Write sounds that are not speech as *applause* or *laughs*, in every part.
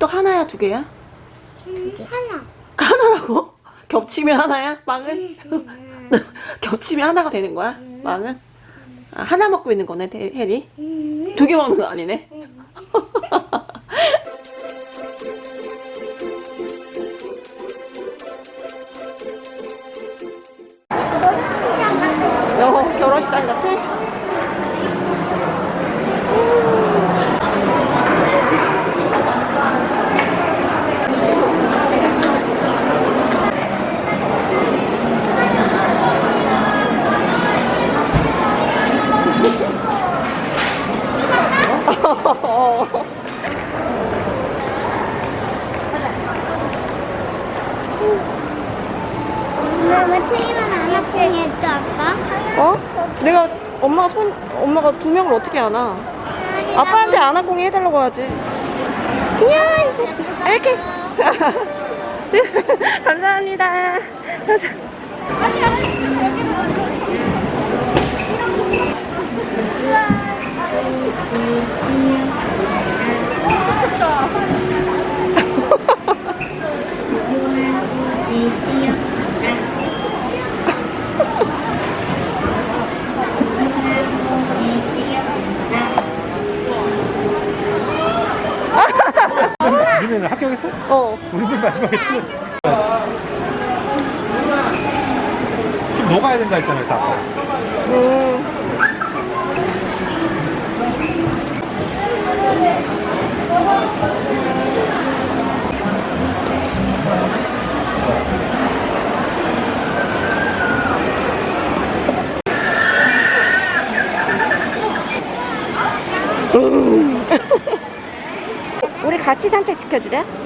호떡 하나야 두 개야? 음, 하나. 하나라고? 겹치면 하나야? 빵은? 음, *laughs* 겹치면 하나가 되는 거야? 빵은? 아, 하나 먹고 있는 거네? 음. 두개 먹는 거 아니네? 엄마 뭐 틀리면 안 아빠? 어? 내가 엄마가 손 엄마가 두 명을 어떻게 안아? 아빠한테 안아 공이 해달라고 하지. 이야 이 새끼. 이렇게. 네, *laughs* 감사합니다. 합격했어? 어. 우리들 마지막에 틀렸어. 좀 녹아야 된다 했잖아, 아까. 음. 음. *laughs* 우리 같이 산책 시켜주자.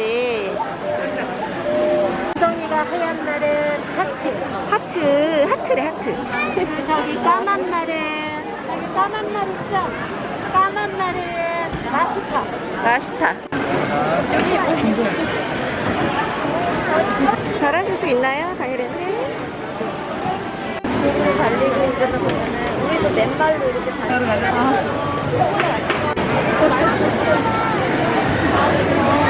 있다, 그치? 엉덩이가 하얀 날은 하트. 하트, 하트래, 하트. 저기 까만 날은 까만 날 있죠? 까만 날은 마시카. 맛있다. 잘하실 수 있나요, 장혜린 씨? 우리도 달리고 있는 거 보면은 우리도 맨발로 이렇게 달리고 꽉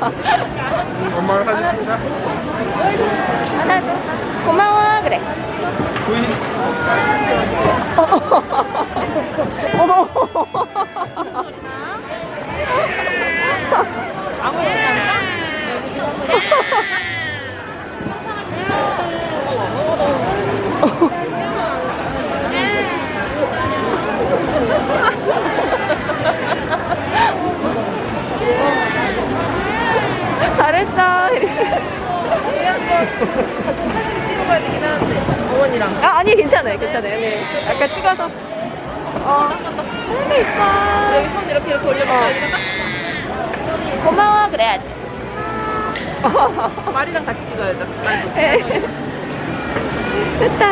엄마랑 사진 찍자. 하나 줘. 고마워 그래. 부인. *laughs* 잘했어. 찍어봐야 되긴 하는데 어머니랑 아 아니 괜찮아요 괜찮아요. 네. 아까 찍어서. 어. 너무 이뻐. 여기 손 이렇게 이렇게 올려볼까 어. 고마워 그래야지. 말이랑 같이 찍어야죠 됐다.